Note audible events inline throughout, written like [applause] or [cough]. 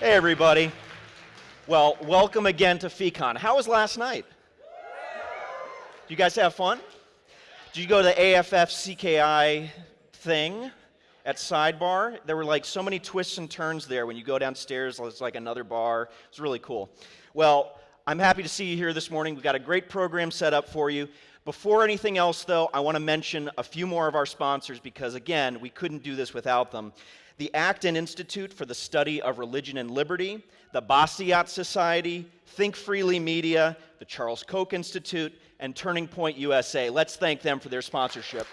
Hey, everybody. Well, welcome again to FEEcon. How was last night? You guys have fun? Did you go to the AFF CKI thing at Sidebar? There were like so many twists and turns there. When you go downstairs, it's like another bar. It was really cool. Well, I'm happy to see you here this morning. We've got a great program set up for you. Before anything else, though, I want to mention a few more of our sponsors because, again, we couldn't do this without them the Acton Institute for the Study of Religion and Liberty, the Bastiat Society, Think Freely Media, the Charles Koch Institute, and Turning Point USA. Let's thank them for their sponsorship.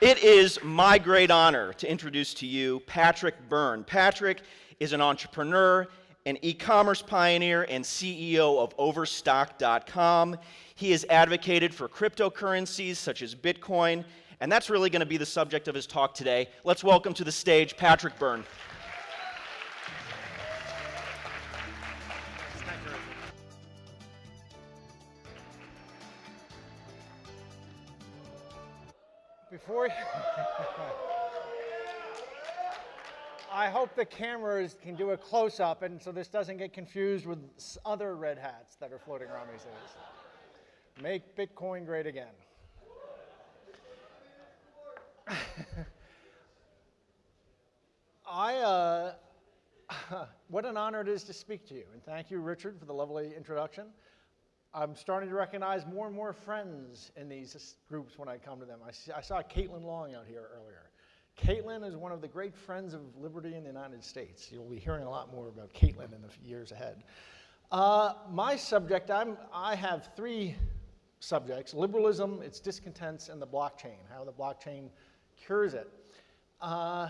It is my great honor to introduce to you Patrick Byrne. Patrick is an entrepreneur, an e commerce pioneer, and CEO of Overstock.com. He has advocated for cryptocurrencies such as Bitcoin, and that's really going to be the subject of his talk today. Let's welcome to the stage Patrick Byrne. Before [laughs] I hope the cameras can do a close-up and so this doesn't get confused with other red hats that are floating around these days. Make Bitcoin great again. [laughs] I, uh, [laughs] what an honor it is to speak to you. And thank you, Richard, for the lovely introduction. I'm starting to recognize more and more friends in these groups when I come to them. I, see, I saw Caitlin Long out here earlier. Caitlin is one of the great friends of liberty in the United States. You'll be hearing a lot more about Caitlin in the years ahead. Uh, my subject, I'm, I have three subjects, liberalism, its discontents, and the blockchain, how the blockchain cures it. Uh,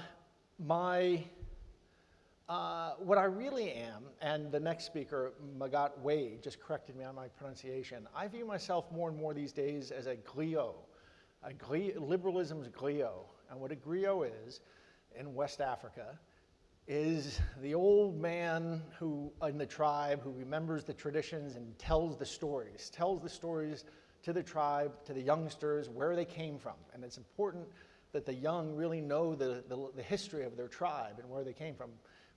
my, uh, what I really am, and the next speaker, Magatte Wade, just corrected me on my pronunciation, I view myself more and more these days as a griot, a griot liberalism's griot. And what a griot is in West Africa is the old man who in the tribe who remembers the traditions and tells the stories, tells the stories to the tribe, to the youngsters, where they came from. And it's important that the young really know the, the, the history of their tribe and where they came from.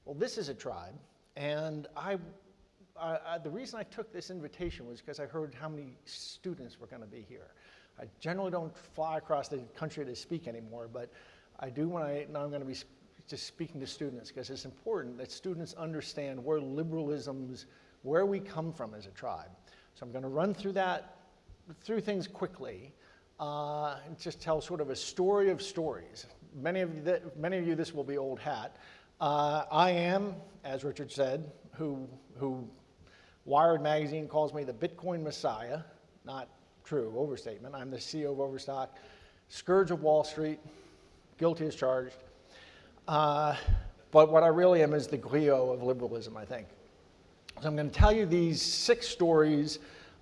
Well, this is a tribe, and I, I, I the reason I took this invitation was because I heard how many students were going to be here. I generally don't fly across the country to speak anymore, but I do when I know I'm going to be just speaking to students because it's important that students understand where liberalism's, where we come from as a tribe. So I'm going to run through that, through things quickly, uh, and just tell sort of a story of stories. Many of you, many of you this will be old hat. Uh, I am, as Richard said, who, who Wired Magazine calls me the Bitcoin Messiah, not true, overstatement. I'm the CEO of Overstock, scourge of Wall Street, guilty as charged. Uh, but what I really am is the griot of liberalism, I think. So I'm going to tell you these six stories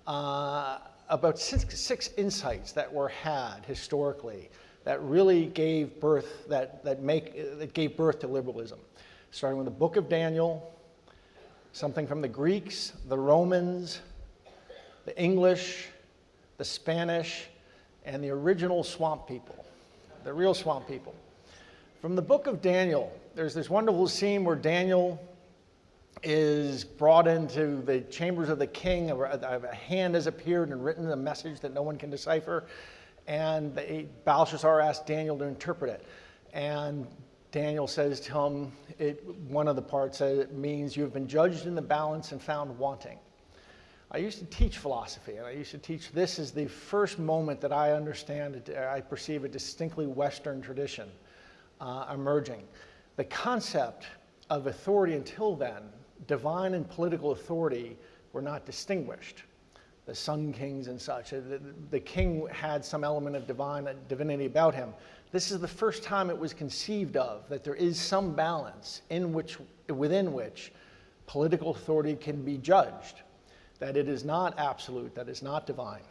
uh, about six, six insights that were had historically that really gave birth, that, that, make, that gave birth to liberalism. Starting with the book of Daniel, something from the Greeks, the Romans, the English, the Spanish, and the original swamp people, the real swamp people. From the book of Daniel, there's this wonderful scene where Daniel is brought into the chambers of the king. A, hand has appeared and written a message that no one can decipher. And Belshazzar asks Daniel to interpret it. And Daniel says to him, it, one of the parts says it means you have been judged in the balance and found wanting. I used to teach philosophy, and I used to teach this is the first moment that I understand, I perceive a distinctly Western tradition uh, emerging. The concept of authority until then, divine and political authority, were not distinguished. The sun kings and such. The, the king had some element of divine divinity about him. This is the first time it was conceived of that there is some balance in which, within which political authority can be judged, that it is not absolute, that it's not divine.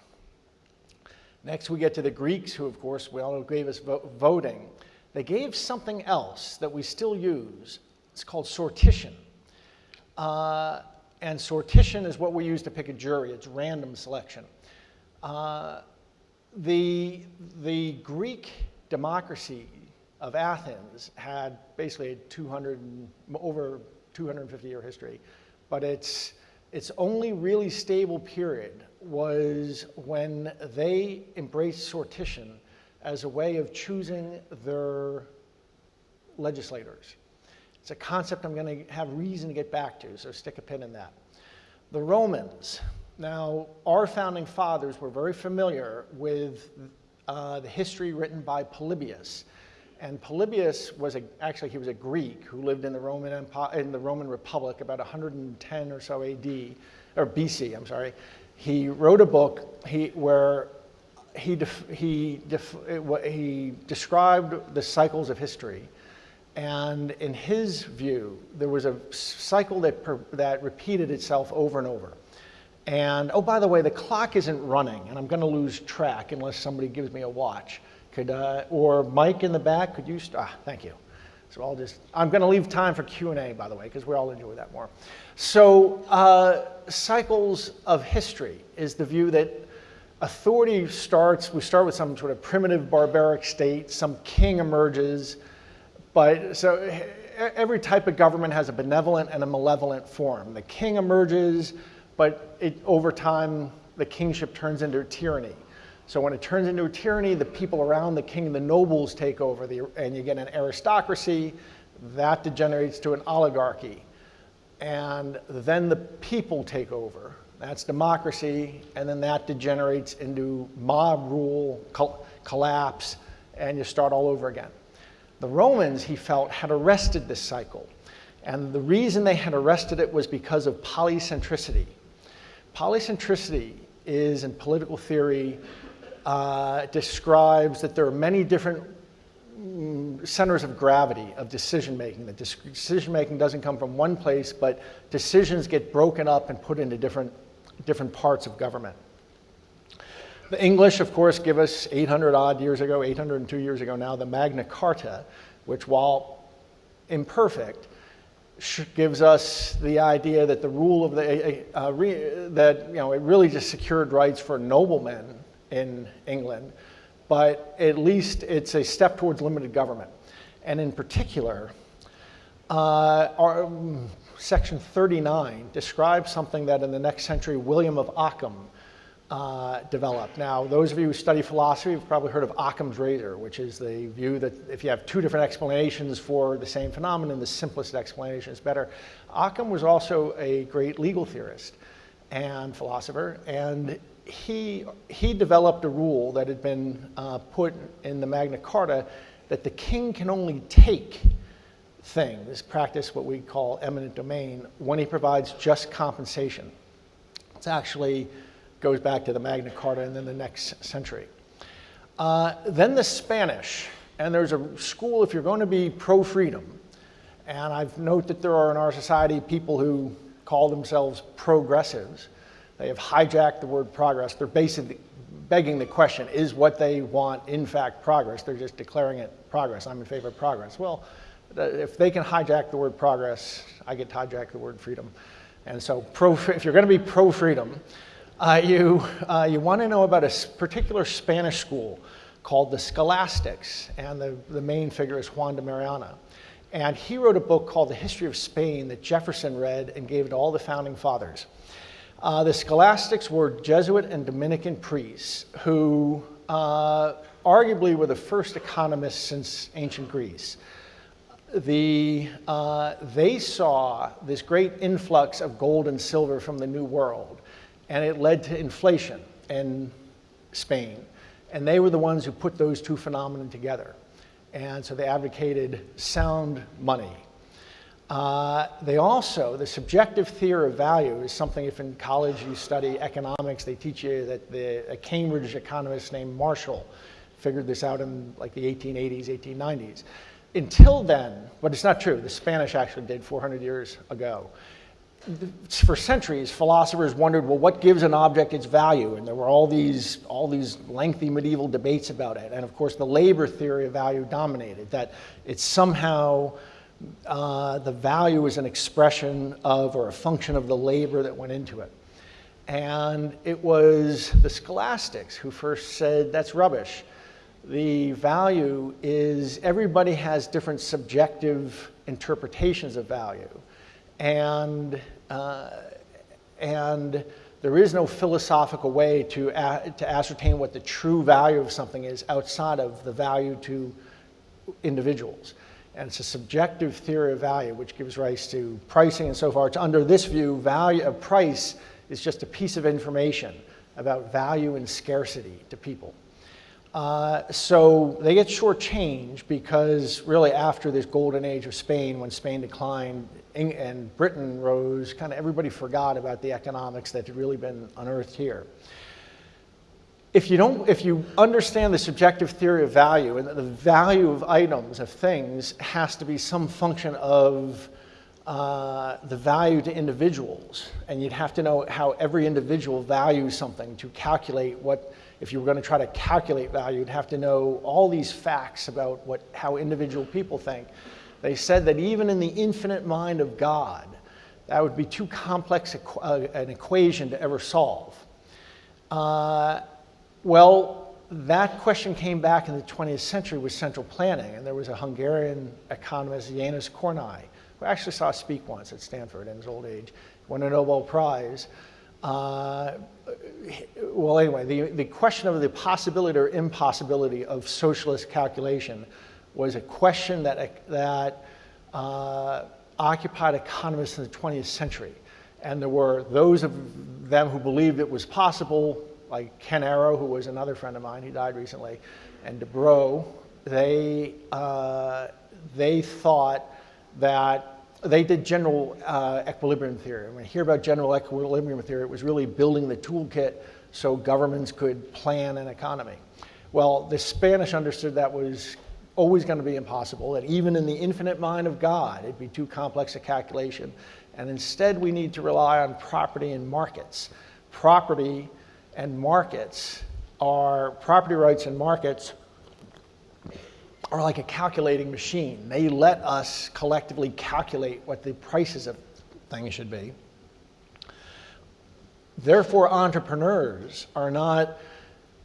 Next, we get to the Greeks, who, of course, we all gave us vo voting. They gave something else that we still use. It's called sortition. Uh, and sortition is what we use to pick a jury. It's random selection. Uh, the, the Greek democracy of Athens had basically a 200, over 250 year history, but its, its only really stable period was when they embraced sortition as a way of choosing their legislators. It's a concept I'm going to have reason to get back to, so stick a pin in that. The Romans. Now, our founding fathers were very familiar with uh, the history written by Polybius. And Polybius was a, actually he was a Greek who lived in the Roman Empire, in the Roman Republic about 110 or so AD or BC. I'm sorry. He wrote a book he, where he, def, he, def, he described the cycles of history. And in his view, there was a cycle that, per, that repeated itself over and over. And oh, by the way, the clock isn't running, and I'm going to lose track unless somebody gives me a watch. Could, uh, or Mike in the back, could you, ah, thank you. So I'll just, I'm going to leave time for Q&A, by the way, because we all enjoy that more. So uh, cycles of history is the view that authority starts, we start with some sort of primitive barbaric state, some king emerges, but so every type of government has a benevolent and a malevolent form. The king emerges, but it, over time, the kingship turns into tyranny. So when it turns into a tyranny, the people around the king, the nobles take over, the, and you get an aristocracy. That degenerates to an oligarchy. And then the people take over. That's democracy, and then that degenerates into mob rule, col collapse, and you start all over again. The Romans, he felt, had arrested this cycle. And the reason they had arrested it was because of polycentricity. Polycentricity is, in political theory, uh, describes that there are many different mm, centers of gravity of decision making. That decision making doesn't come from one place, but decisions get broken up and put into different, different parts of government. The English, of course, give us 800 odd years ago, 802 years ago now, the Magna Carta, which, while imperfect, gives us the idea that the rule of the, uh, re, that, you know, it really just secured rights for noblemen in England, but at least it's a step towards limited government. And in particular, uh, our, um, section 39 describes something that in the next century William of Ockham uh, developed. Now, those of you who study philosophy have probably heard of Occam's razor, which is the view that if you have two different explanations for the same phenomenon, the simplest explanation is better. Occam was also a great legal theorist and philosopher, and he, he developed a rule that had been uh, put in the Magna Carta that the king can only take things, practice what we call eminent domain, when he provides just compensation. It actually goes back to the Magna Carta and then the next century. Uh, then the Spanish, and there's a school if you're going to be pro-freedom, and I've noted that there are in our society people who call themselves progressives, they have hijacked the word progress. They're basically begging the question, is what they want in fact progress? They're just declaring it progress. I'm in favor of progress. Well, if they can hijack the word progress, I get to hijack the word freedom. And so pro, if you're going to be pro-freedom, uh, you, uh, you want to know about a particular Spanish school called the Scholastics, and the, the main figure is Juan de Mariana. And he wrote a book called The History of Spain that Jefferson read and gave to all the founding fathers. Uh, the scholastics were Jesuit and Dominican priests who uh, arguably were the first economists since ancient Greece. The, uh, they saw this great influx of gold and silver from the New World, and it led to inflation in Spain. And they were the ones who put those two phenomena together. And so they advocated sound money, uh, they also, the subjective theory of value is something if in college you study economics, they teach you that the, a Cambridge economist named Marshall figured this out in like the 1880s, 1890s. Until then, but it's not true, the Spanish actually did 400 years ago. For centuries, philosophers wondered, well, what gives an object its value? And there were all these, all these lengthy medieval debates about it. And of course, the labor theory of value dominated, that it's somehow uh, the value is an expression of or a function of the labor that went into it. And it was the scholastics who first said, that's rubbish. the value is everybody has different subjective interpretations of value. And, uh, and there is no philosophical way to, to ascertain what the true value of something is outside of the value to individuals. And it's a subjective theory of value, which gives rise to pricing and so forth. Under this view, value of price is just a piece of information about value and scarcity to people. Uh, so they get shortchanged because really after this golden age of Spain, when Spain declined and Britain rose, kind of everybody forgot about the economics that had really been unearthed here. If you, don't, if you understand the subjective theory of value and that the value of items, of things, has to be some function of uh, the value to individuals, and you'd have to know how every individual values something to calculate what, if you were going to try to calculate value, you'd have to know all these facts about what, how individual people think. They said that even in the infinite mind of God, that would be too complex uh, an equation to ever solve. Uh, well, that question came back in the 20th century with central planning, and there was a Hungarian economist, János Kornai, who I actually saw speak once at Stanford in his old age, won a Nobel Prize. Uh, well, anyway, the, the question of the possibility or impossibility of socialist calculation was a question that, that uh, occupied economists in the 20th century. And there were those of them who believed it was possible, like Ken Arrow, who was another friend of mine, he died recently, and Debreu, they, uh, they thought that they did general uh, equilibrium theory. When you hear about general equilibrium theory, it was really building the toolkit so governments could plan an economy. Well, the Spanish understood that was always going to be impossible, that even in the infinite mind of God, it'd be too complex a calculation. And instead, we need to rely on property and markets. Property and markets are, property rights and markets are like a calculating machine. They let us collectively calculate what the prices of things should be. Therefore, entrepreneurs are not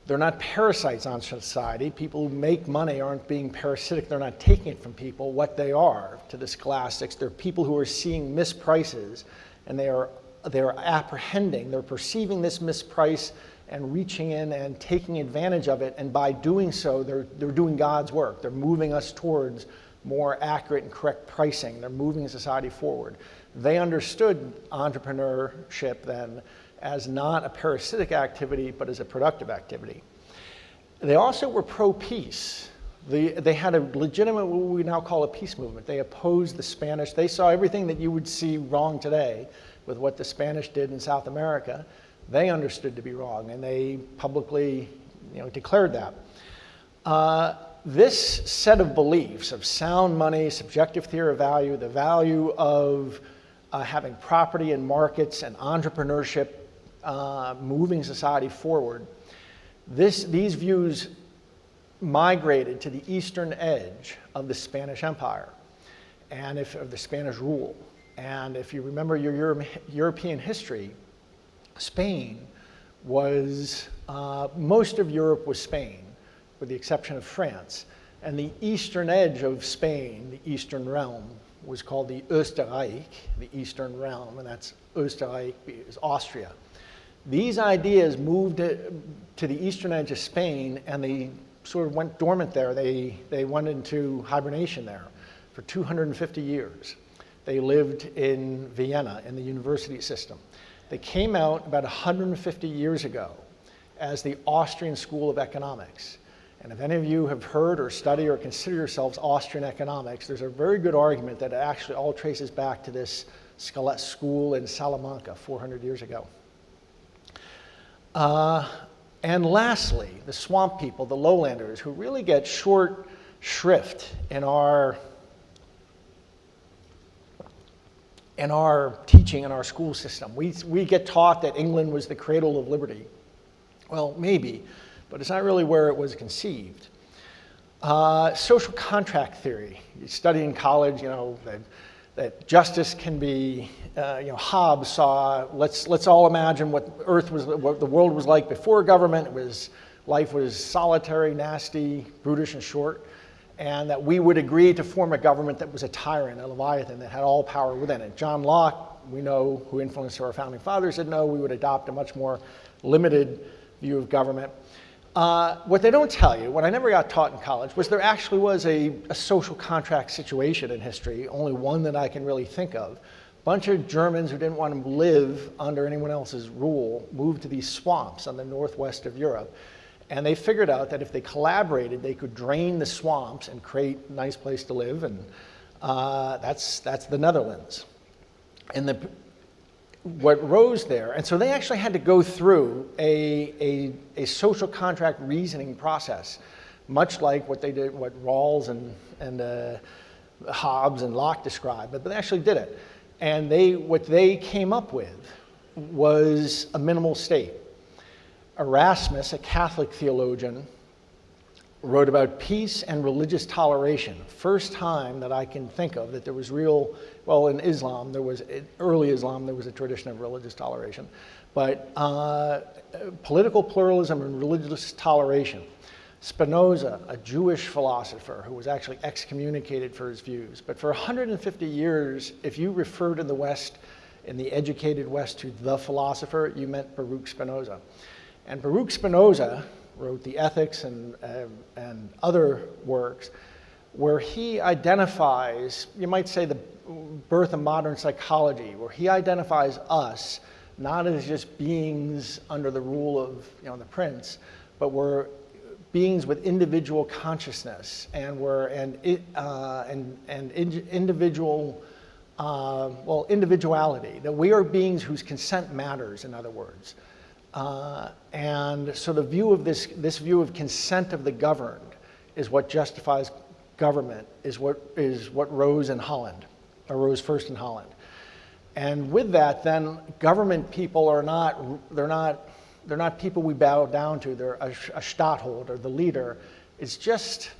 they're not parasites on society. People who make money aren't being parasitic. They're not taking it from people. What they are to the scholastics, they're people who are seeing misprices and they are, they're apprehending, they're perceiving this misprice and reaching in and taking advantage of it. And by doing so, they're, they're doing God's work. They're moving us towards more accurate and correct pricing. They're moving society forward. They understood entrepreneurship then as not a parasitic activity, but as a productive activity. They also were pro-peace. The, they had a legitimate, what we now call a peace movement. They opposed the Spanish. They saw everything that you would see wrong today with what the Spanish did in South America. They understood to be wrong, and they publicly you know, declared that. Uh, this set of beliefs of sound money, subjective theory of value, the value of uh, having property and markets and entrepreneurship uh, moving society forward, this, these views migrated to the eastern edge of the Spanish Empire and if, of the Spanish rule. And if you remember your Euro European history, Spain was, uh, most of Europe was Spain, with the exception of France. And the eastern edge of Spain, the eastern realm, was called the Österreich, the eastern realm, and that's Österreich is Austria. These ideas moved to the eastern edge of Spain and they sort of went dormant there. They, they went into hibernation there for 250 years. They lived in Vienna in the university system. They came out about 150 years ago as the Austrian School of Economics. And if any of you have heard or study or consider yourselves Austrian economics, there's a very good argument that it actually all traces back to this school in Salamanca 400 years ago. Uh, and lastly, the swamp people, the lowlanders, who really get short shrift in our in our teaching in our school system. We, we get taught that England was the cradle of liberty. Well, maybe, but it's not really where it was conceived. Uh, social contract theory. You study in college, you know, that justice can be, uh, you know, Hobbes saw, let's, let's all imagine what Earth was, what the world was like before government. It was life was solitary, nasty, brutish, and short, and that we would agree to form a government that was a tyrant, a leviathan that had all power within it. John Locke, we know, who influenced our founding fathers, said no, we would adopt a much more limited view of government. Uh, what they don't tell you, what I never got taught in college, was there actually was a, a social contract situation in history, only one that I can really think of. A bunch of Germans who didn't want to live under anyone else's rule moved to these swamps on the northwest of Europe. And they figured out that if they collaborated, they could drain the swamps and create a nice place to live. And uh, that's, that's the Netherlands. And the, what rose there. And so they actually had to go through a, a, a, social contract reasoning process, much like what they did, what Rawls and, and uh, Hobbes and Locke described, but they actually did it. And they, what they came up with was a minimal state. Erasmus, a Catholic theologian, wrote about peace and religious toleration. First time that I can think of that there was real well, in Islam, there was, in early Islam, there was a tradition of religious toleration. But uh, political pluralism and religious toleration. Spinoza, a Jewish philosopher who was actually excommunicated for his views. But for 150 years, if you referred in the West, in the educated West, to the philosopher, you meant Baruch Spinoza. And Baruch Spinoza wrote the Ethics and, uh, and other works where he identifies, you might say, the birth of modern psychology, where he identifies us not as just beings under the rule of you know, the prince, but we're beings with individual consciousness and we're and uh, and and in, individual uh, well individuality that we are beings whose consent matters in other words uh, and so the view of this this view of consent of the governed is what justifies government is what is what rose in Holland arose first in Holland. And with that, then government people are not, they're not, they're not people we bow down to. They're a, a stadtholder, the leader. It's just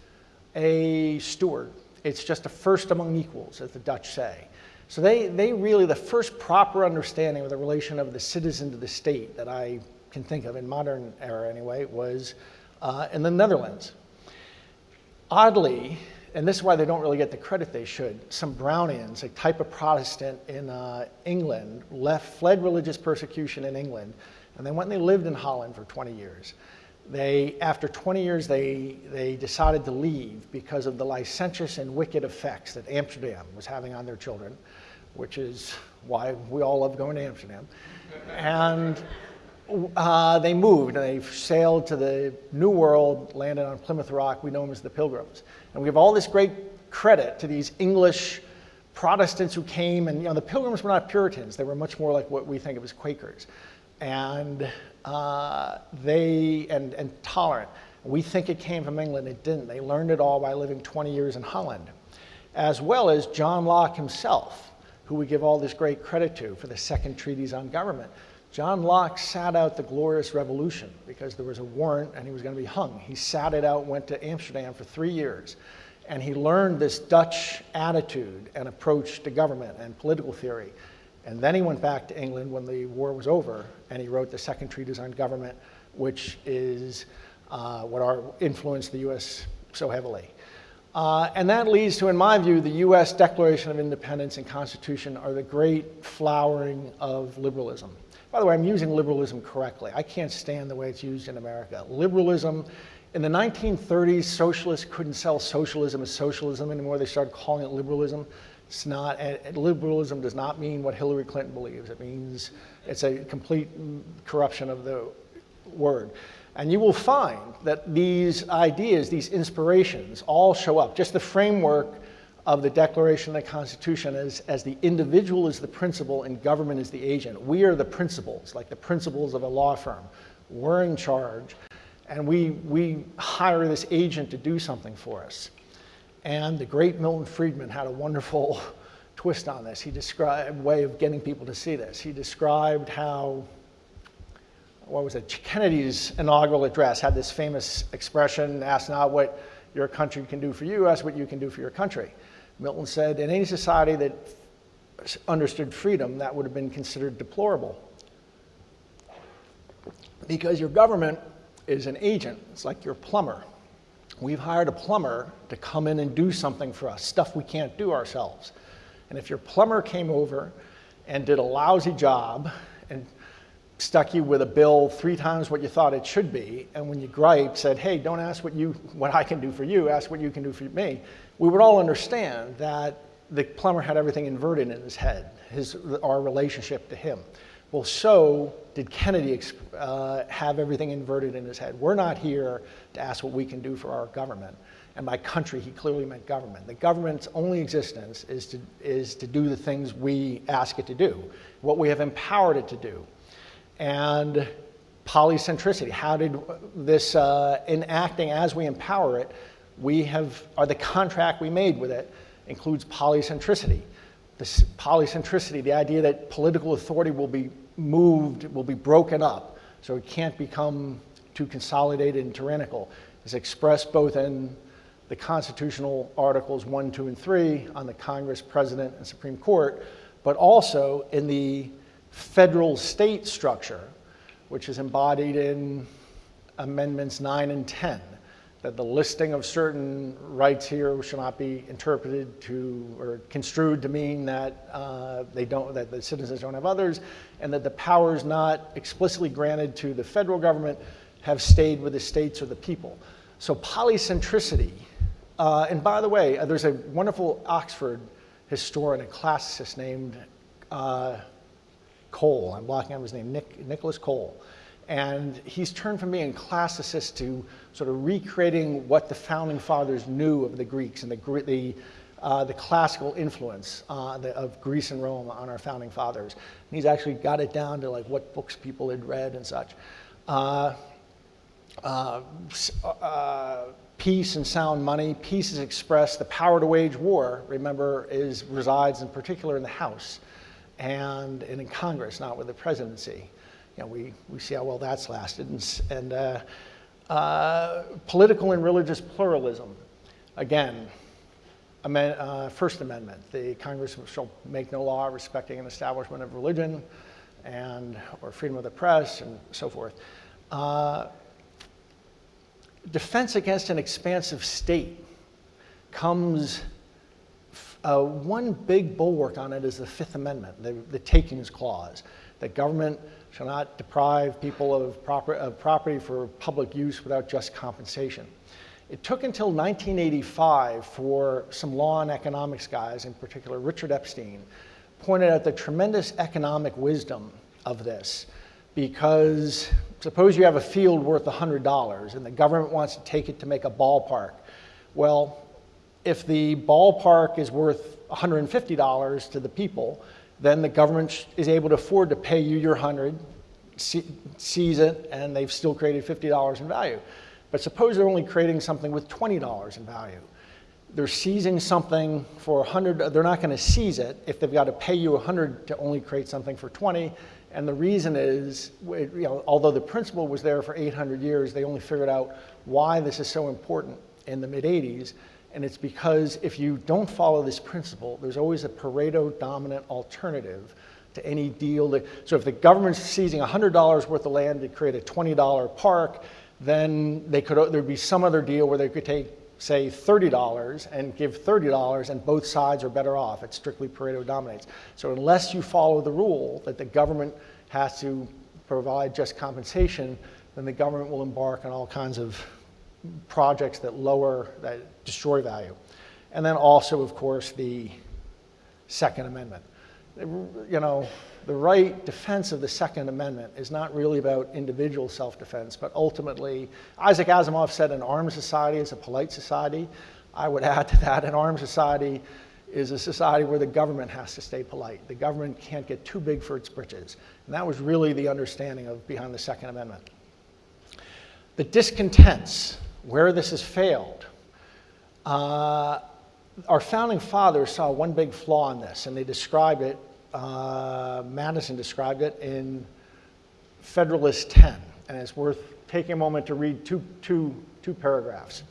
a steward. It's just a first among equals, as the Dutch say. So they, they really, the first proper understanding of the relation of the citizen to the state that I can think of in modern era anyway was uh, in the Netherlands. Oddly, and this is why they don't really get the credit they should. Some Brownians, a type of Protestant in uh, England, left, fled religious persecution in England, and they went and they lived in Holland for 20 years. They, after 20 years, they, they decided to leave because of the licentious and wicked effects that Amsterdam was having on their children, which is why we all love going to Amsterdam. and uh, they moved and they sailed to the New World, landed on Plymouth Rock. We know them as the Pilgrims. And we give all this great credit to these English Protestants who came, and you know, the Pilgrims were not Puritans. They were much more like what we think of as Quakers. And uh, they, and, and tolerant. We think it came from England. It didn't. They learned it all by living 20 years in Holland, as well as John Locke himself, who we give all this great credit to for the second treatise on government. John Locke sat out the Glorious Revolution because there was a warrant and he was going to be hung. He sat it out, went to Amsterdam for three years, and he learned this Dutch attitude and approach to government and political theory. And then he went back to England when the war was over, and he wrote the Second Treatise on Government, which is uh, what our, influenced the U.S. so heavily. Uh, and that leads to, in my view, the U.S. Declaration of Independence and Constitution are the great flowering of liberalism. By the way, I'm using liberalism correctly. I can't stand the way it's used in America. Liberalism, in the 1930s, socialists couldn't sell socialism as socialism anymore. They started calling it liberalism. It's not, liberalism does not mean what Hillary Clinton believes. It means it's a complete corruption of the word. And you will find that these ideas, these inspirations, all show up. Just the framework of the Declaration of the Constitution as, as the individual is the principal and government is the agent. We are the principals, like the principals of a law firm. We're in charge, and we, we hire this agent to do something for us. And the great Milton Friedman had a wonderful [laughs] twist on this. He described a way of getting people to see this. He described how, what was it, Kennedy's inaugural address had this famous expression, ask not what your country can do for you, ask what you can do for your country. Milton said, in any society that understood freedom, that would have been considered deplorable. Because your government is an agent. It's like your plumber. We've hired a plumber to come in and do something for us, stuff we can't do ourselves. And if your plumber came over and did a lousy job stuck you with a bill three times what you thought it should be, and when you griped, said, hey, don't ask what, you, what I can do for you, ask what you can do for me, we would all understand that the plumber had everything inverted in his head, his, our relationship to him. Well, so did Kennedy uh, have everything inverted in his head. We're not here to ask what we can do for our government. And by country, he clearly meant government. The government's only existence is to, is to do the things we ask it to do, what we have empowered it to do. And polycentricity, how did this, uh, in acting as we empower it, we have, or the contract we made with it includes polycentricity. This polycentricity, the idea that political authority will be moved, will be broken up, so it can't become too consolidated and tyrannical, is expressed both in the constitutional articles 1, 2, and 3 on the Congress, President, and Supreme Court, but also in the federal state structure, which is embodied in Amendments 9 and 10 that the listing of certain rights here shall not be interpreted to or construed to mean that uh, they don't that the citizens don't have others, and that the powers not explicitly granted to the federal government have stayed with the states or the people. So polycentricity. Uh, and by the way, uh, there's a wonderful Oxford historian, a classicist named uh, Cole. I'm blocking out his name, Nick, Nicholas Cole. And he's turned from being classicist to sort of recreating what the founding fathers knew of the Greeks and the, the, uh, the classical influence uh, the, of Greece and Rome on our founding fathers. And he's actually got it down to like what books people had read and such. Uh, uh, uh peace and sound money. Peace is expressed, the power to wage war, remember, is, resides in particular in the House and, and in Congress, not with the presidency. You know, we, we see how well that's lasted. And, and uh, uh, political and religious pluralism. Again, amend, uh, First Amendment, the Congress shall make no law respecting an establishment of religion and or freedom of the press and so forth. Uh, defense against an expansive state comes, uh, one big bulwark on it is the Fifth Amendment, the, the takings clause, that government shall not deprive people of, proper, of property for public use without just compensation. It took until 1985 for some law and economics guys, in particular Richard Epstein, pointed out the tremendous economic wisdom of this because suppose you have a field worth $100 and the government wants to take it to make a ballpark. Well, if the ballpark is worth $150 to the people, then the government is able to afford to pay you your 100, seize it, and they've still created $50 in value. But suppose they're only creating something with $20 in value. They're seizing something for 100, they're not gonna seize it if they've got to pay you 100 to only create something for 20. And the reason is, you know, although the principle was there for 800 years, they only figured out why this is so important in the mid 80s and it's because if you don't follow this principle, there's always a Pareto dominant alternative to any deal. That, so if the government's seizing $100 worth of land to create a $20 park, then they could, there'd be some other deal where they could take, say, $30 and give $30 and both sides are better off. It strictly Pareto dominates. So unless you follow the rule that the government has to provide just compensation, then the government will embark on all kinds of projects that lower, that destroy value. And then also, of course, the Second Amendment. You know, the right defense of the Second Amendment is not really about individual self-defense, but ultimately, Isaac Asimov said an armed society is a polite society. I would add to that, an armed society is a society where the government has to stay polite. The government can't get too big for its britches. And that was really the understanding of behind the Second Amendment. The discontents where this has failed, uh, our founding fathers saw one big flaw in this, and they described it, uh, Madison described it in Federalist 10, and it's worth taking a moment to read two, two, two paragraphs.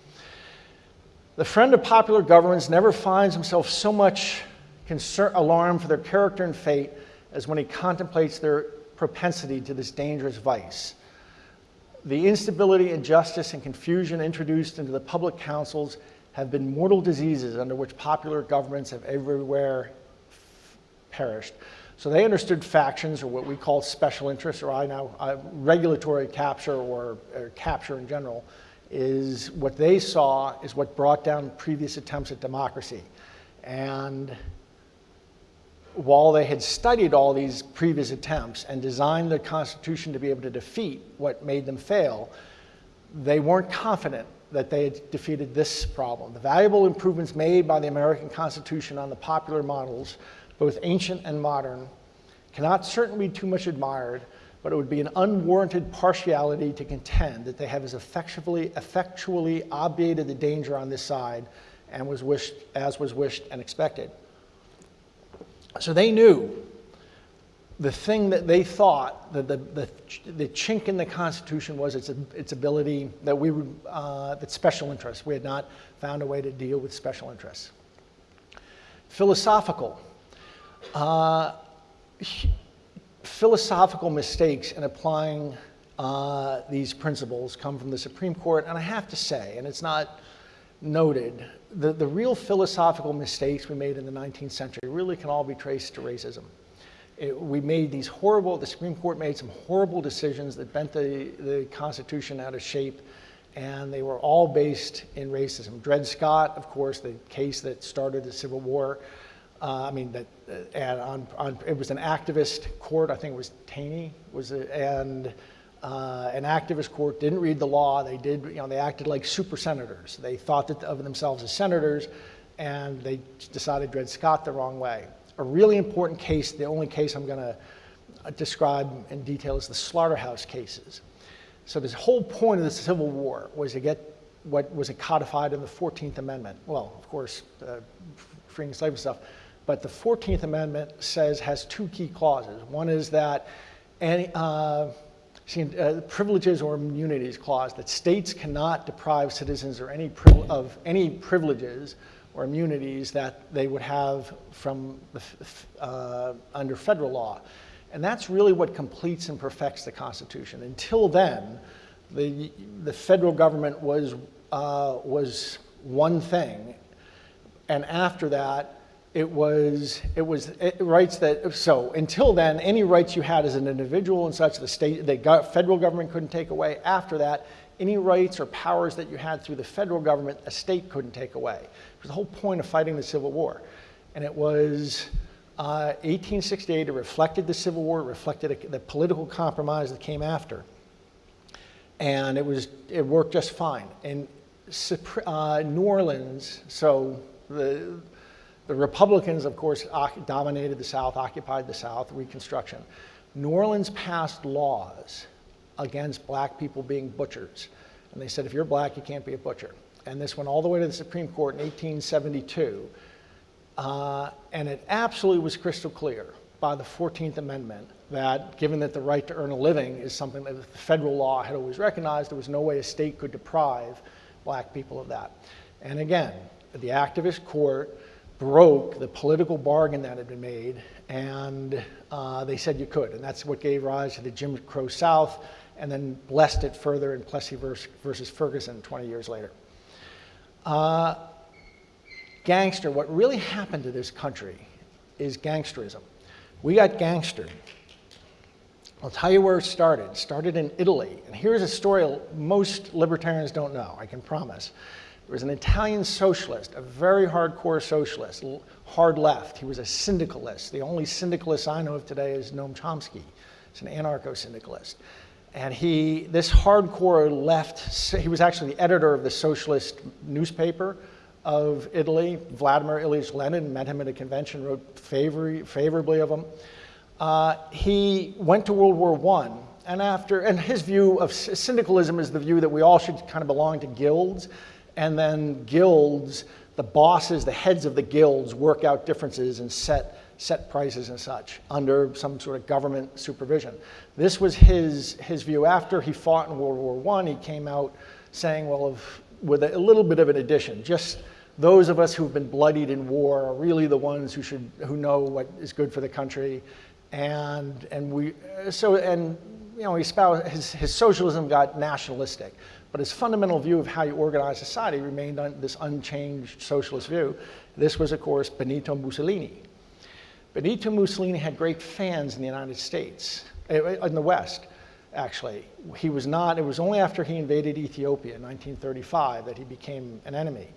The friend of popular governments never finds himself so much concern, alarm for their character and fate as when he contemplates their propensity to this dangerous vice The instability, injustice, and confusion introduced into the public councils have been mortal diseases under which popular governments have everywhere perished. So they understood factions, or what we call special interests, or I now, uh, regulatory capture or, or capture in general, is what they saw is what brought down previous attempts at democracy. And while they had studied all these previous attempts and designed the Constitution to be able to defeat what made them fail, they weren't confident that they had defeated this problem. The valuable improvements made by the American Constitution on the popular models, both ancient and modern, cannot certainly be too much admired, but it would be an unwarranted partiality to contend that they have as effectually, effectually obviated the danger on this side and was wished, as was wished and expected. So they knew the thing that they thought that the, the, the chink in the Constitution was its, its ability that we would, uh, that special interests. We had not found a way to deal with special interests. Philosophical. Uh, philosophical mistakes in applying uh, these principles come from the Supreme Court, and I have to say, and it's not noted, the, the real philosophical mistakes we made in the 19th century really can all be traced to racism. It, we made these horrible, the Supreme Court made some horrible decisions that bent the, the Constitution out of shape, and they were all based in racism. Dred Scott, of course, the case that started the Civil War, uh, I mean, that, uh, on, on, it was an activist court, I think it was Taney, was a, and uh, an activist court didn't read the law. They did, you know, they acted like super senators. They thought that of themselves as senators, and they decided Dred Scott the wrong way. A really important case, the only case I'm going to uh, describe in detail is the slaughterhouse cases. So the whole point of the Civil War was to get what was codified in the 14th Amendment. Well, of course, uh, freeing and stuff, but the 14th Amendment says has two key clauses. One is that any, uh, uh, privileges or immunities clause that states cannot deprive citizens or any of any privileges or immunities that they would have from uh, under federal law. And that's really what completes and perfects the Constitution. Until then, the, the federal government was, uh, was one thing, and after that, it was, it was it rights that, so until then, any rights you had as an individual and such, the state, the federal government couldn't take away. After that, any rights or powers that you had through the federal government, a state couldn't take away. It was the whole point of fighting the Civil War. And it was uh, 1868, it reflected the Civil War, it reflected a, the political compromise that came after. And it was, it worked just fine. In uh, New Orleans, so the, the Republicans, of course, dominated the South, occupied the South, Reconstruction. New Orleans passed laws against black people being butchers. And they said, if you're black, you can't be a butcher. And this went all the way to the Supreme Court in 1872. Uh, and it absolutely was crystal clear by the 14th Amendment that given that the right to earn a living is something that the federal law had always recognized, there was no way a state could deprive black people of that. And again, the activist court broke the political bargain that had been made, and uh, they said you could. And that's what gave rise to the Jim Crow South, and then blessed it further in Plessy versus Ferguson 20 years later. Uh, gangster, what really happened to this country is gangsterism. We got gangstered. I'll tell you where it started. It started in Italy. And here's a story most libertarians don't know, I can promise. There was an Italian socialist, a very hardcore socialist, hard left. He was a syndicalist. The only syndicalist I know of today is Noam Chomsky. He's an anarcho-syndicalist. And he, this hardcore left, he was actually the editor of the socialist newspaper of Italy. Vladimir Ilyich Lenin met him at a convention, wrote favor, favorably of him. Uh, he went to World War I, and after, and his view of syndicalism is the view that we all should kind of belong to guilds and then guilds, the bosses, the heads of the guilds work out differences and set, set prices and such under some sort of government supervision. This was his, his view. After he fought in World War I, he came out saying, well, if, with a, a little bit of an addition, just those of us who've been bloodied in war are really the ones who, should, who know what is good for the country. And, and we, so, and you know, he espoused, his, his socialism got nationalistic, but his fundamental view of how you organize society remained on this unchanged socialist view. This was, of course, Benito Mussolini. Benito Mussolini had great fans in the United States, eh, eh, in the West, actually. He was not, it was only after he invaded Ethiopia in 1935 that he became an enemy.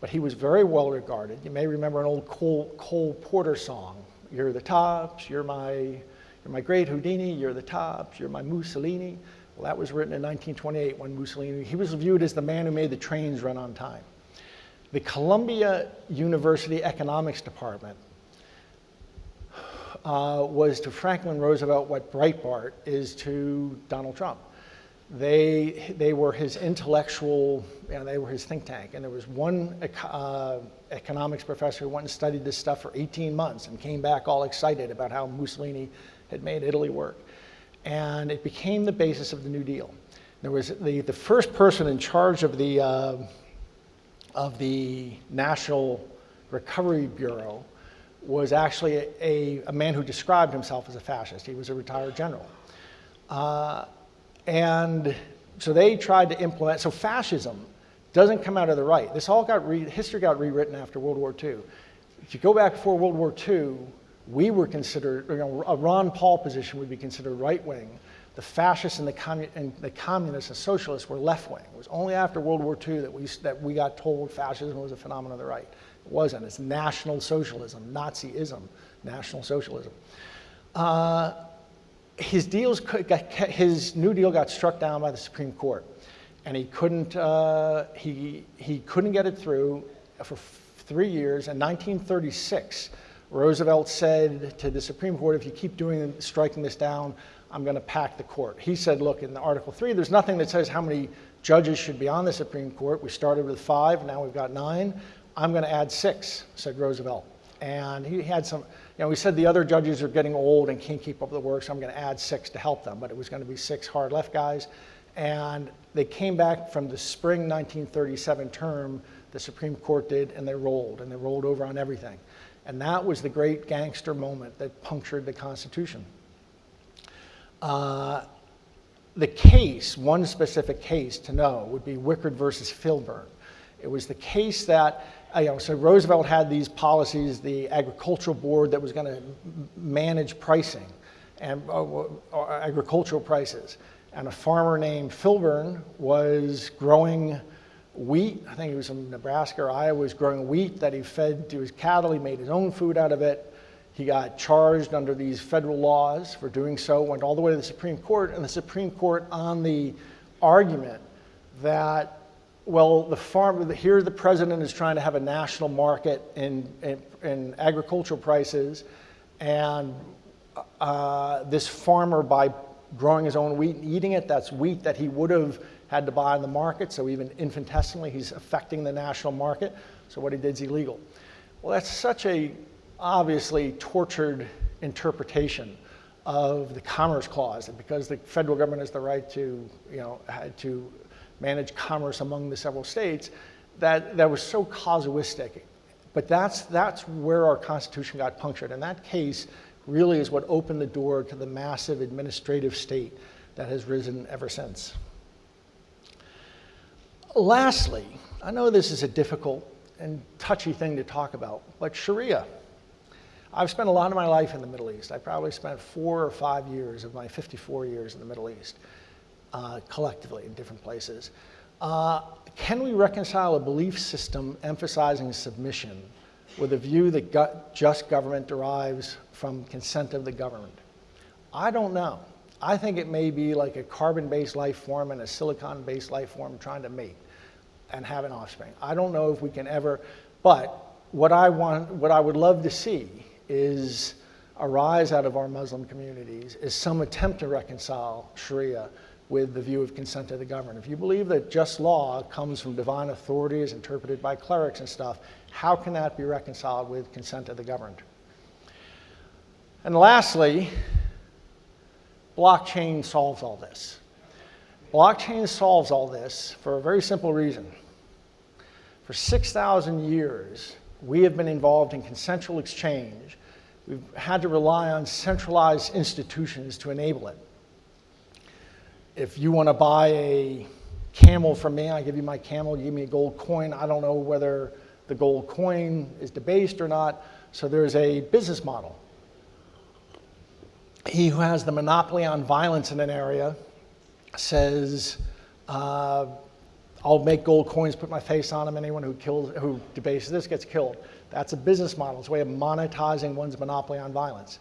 But he was very well regarded. You may remember an old Cole, Cole Porter song, You're the tops, you're my, you're my great Houdini, you're the tops, you're my Mussolini. Well, that was written in 1928 when Mussolini, he was viewed as the man who made the trains run on time. The Columbia University Economics Department uh, was to Franklin Roosevelt what Breitbart is to Donald Trump. They, they were his intellectual, you know, they were his think tank. And there was one uh, economics professor who went and studied this stuff for 18 months and came back all excited about how Mussolini had made Italy work. And it became the basis of the New Deal. There was the, the first person in charge of the, uh, of the National Recovery Bureau was actually a, a, a, man who described himself as a fascist. He was a retired general. Uh, and so they tried to implement, so fascism doesn't come out of the right. This all got, re, history got rewritten after World War II. If you go back before World War II, we were considered, you know, a Ron Paul position would be considered right wing. The fascists and the, commun and the communists and socialists were left wing. It was only after World War II that we, that we got told fascism was a phenomenon of the right. It wasn't. It's National Socialism, Nazism, National Socialism. Uh, his deals, his New Deal got struck down by the Supreme Court, and he couldn't, uh, he, he couldn't get it through for three years. In 1936, Roosevelt said to the Supreme Court, if you keep doing, striking this down, I'm going to pack the court. He said, look, in the Article 3, there's nothing that says how many judges should be on the Supreme Court. We started with five, now we've got nine. I'm going to add six, said Roosevelt. And he had some, you know, he said the other judges are getting old and can't keep up the work, so I'm going to add six to help them. But it was going to be six hard left guys. And they came back from the spring 1937 term, the Supreme Court did, and they rolled, and they rolled over on everything. And that was the great gangster moment that punctured the Constitution. Uh, the case, one specific case to know, would be Wickard versus Filburn. It was the case that uh, you know, so Roosevelt had these policies, the agricultural board that was going to manage pricing and uh, uh, agricultural prices. And a farmer named Filburn was growing wheat. I think he was from Nebraska or Iowa, was growing wheat that he fed to his cattle. He made his own food out of it. He got charged under these federal laws for doing so, went all the way to the Supreme Court, and the Supreme Court on the argument that well, the farm, here the president is trying to have a national market in, in, in agricultural prices, and uh, this farmer, by growing his own wheat and eating it, that's wheat that he would have had to buy in the market, so even infinitesimally, he's affecting the national market, so what he did is illegal. Well, that's such a obviously tortured interpretation of the Commerce Clause, because the federal government has the right to, you know, to manage commerce among the several states, that, that was so casuistic. But that's, that's where our Constitution got punctured. And that case really is what opened the door to the massive administrative state that has risen ever since. Lastly, I know this is a difficult and touchy thing to talk about, but Sharia. I've spent a lot of my life in the Middle East. I probably spent four or five years of my 54 years in the Middle East uh, collectively in different places. Uh, can we reconcile a belief system emphasizing submission with a view that just government derives from consent of the governed? I don't know. I think it may be like a carbon-based life form and a silicon-based life form trying to mate and have an offspring. I don't know if we can ever, but what I want, what I would love to see is arise out of our Muslim communities is some attempt to reconcile Sharia with the view of consent of the governed. If you believe that just law comes from divine authority as interpreted by clerics and stuff, how can that be reconciled with consent of the governed? And lastly, blockchain solves all this. Blockchain solves all this for a very simple reason. For 6,000 years, we have been involved in consensual exchange. We've had to rely on centralized institutions to enable it. if you want to buy a camel from me, I give you my camel, you give me a gold coin. I don't know whether the gold coin is debased or not. So there's a business model. He who has the monopoly on violence in an area says, uh, I'll make gold coins, put my face on them. Anyone who kills, who debases this gets killed. That's a business model. It's a way of monetizing one's monopoly on violence.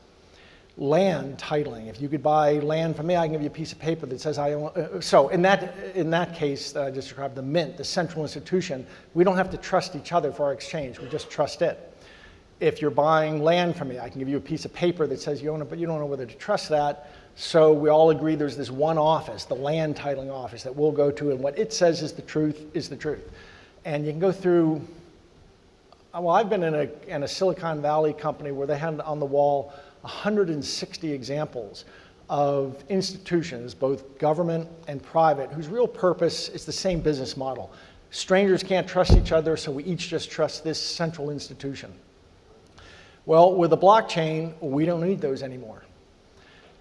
Land titling. If you could buy land from me, I can give you a piece of paper that says I own. Uh, so in that in that case that I just described, the mint, the central institution, we don't have to trust each other for our exchange. We just trust it. If you're buying land from me, I can give you a piece of paper that says you own it, but you don't know whether to trust that. So we all agree there's this one office, the land titling office, that we'll go to, and what it says is the truth is the truth. And you can go through. Well, I've been in a, in a Silicon Valley company where they had on the wall 160 examples of institutions, both government and private, whose real purpose is the same business model. Strangers can't trust each other, so we each just trust this central institution. Well, with a blockchain, we don't need those anymore.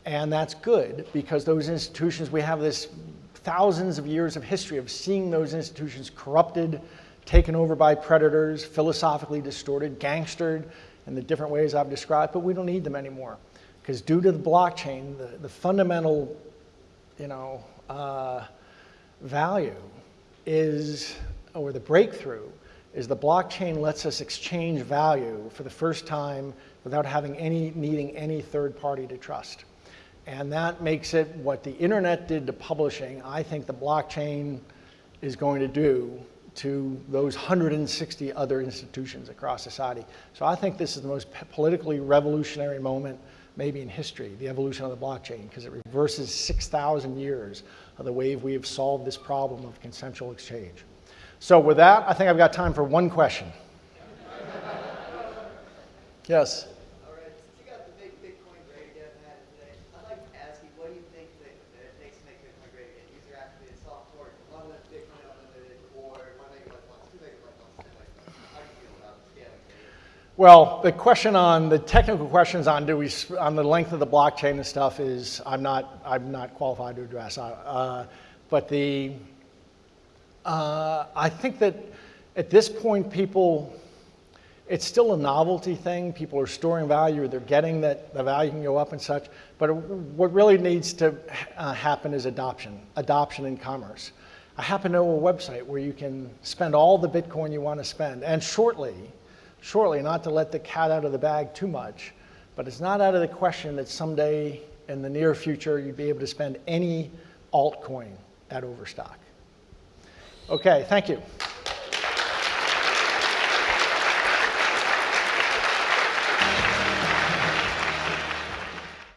And that's good because those institutions, we have this thousands of years of history of seeing those institutions corrupted, taken over by predators, philosophically distorted, gangstered, in the different ways I've described, but we don't need them anymore. Because due to the blockchain, the, the fundamental you know, uh, value is, or the breakthrough, is the blockchain lets us exchange value for the first time without having any, needing any third party to trust. And that makes it what the internet did to publishing, I think the blockchain is going to do to those 160 other institutions across society. So I think this is the most politically revolutionary moment maybe in history, the evolution of the blockchain, because it reverses 6,000 years of the way we have solved this problem of consensual exchange. So with that, I think I've got time for one question. yes? Well, the question on the technical questions on do we on the length of the blockchain and stuff is I'm not I'm not qualified to address. Uh, but the uh, I think that at this point people it's still a novelty thing. People are storing value, they're getting that the value can go up and such. But what really needs to uh, happen is adoption, adoption in commerce. I happen to know a website where you can spend all the Bitcoin you want to spend, and shortly shortly, not to let the cat out of the bag too much, but it's not out of the question that someday in the near future you'd be able to spend any altcoin at Overstock. Okay, thank you.